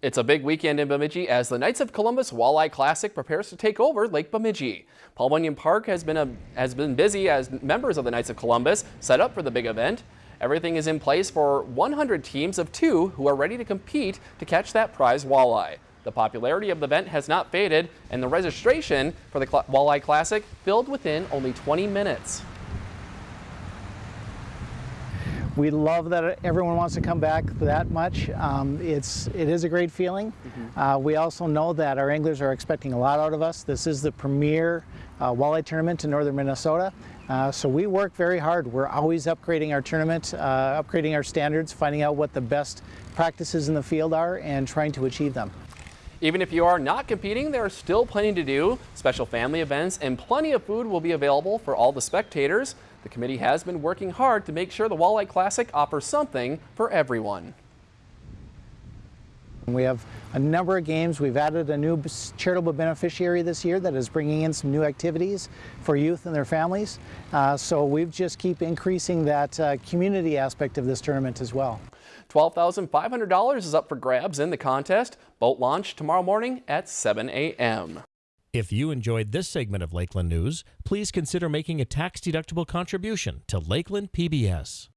It's a big weekend in Bemidji as the Knights of Columbus Walleye Classic prepares to take over Lake Bemidji. Paul Bunyan Park has been, a, has been busy as members of the Knights of Columbus set up for the big event. Everything is in place for 100 teams of two who are ready to compete to catch that prize walleye. The popularity of the event has not faded and the registration for the Walleye Classic filled within only 20 minutes. We love that everyone wants to come back that much. Um, it's, it is a great feeling. Mm -hmm. uh, we also know that our anglers are expecting a lot out of us. This is the premier uh, walleye tournament in northern Minnesota. Uh, so we work very hard. We're always upgrading our tournament, uh, upgrading our standards, finding out what the best practices in the field are and trying to achieve them. Even if you are not competing, there are still plenty to do. Special family events and plenty of food will be available for all the spectators. The committee has been working hard to make sure the Walleye Classic offers something for everyone. We have a number of games. We've added a new charitable beneficiary this year that is bringing in some new activities for youth and their families. Uh, so we've just keep increasing that uh, community aspect of this tournament as well. $12,500 is up for grabs in the contest. Boat launch tomorrow morning at 7 a.m. If you enjoyed this segment of Lakeland News, please consider making a tax-deductible contribution to Lakeland PBS.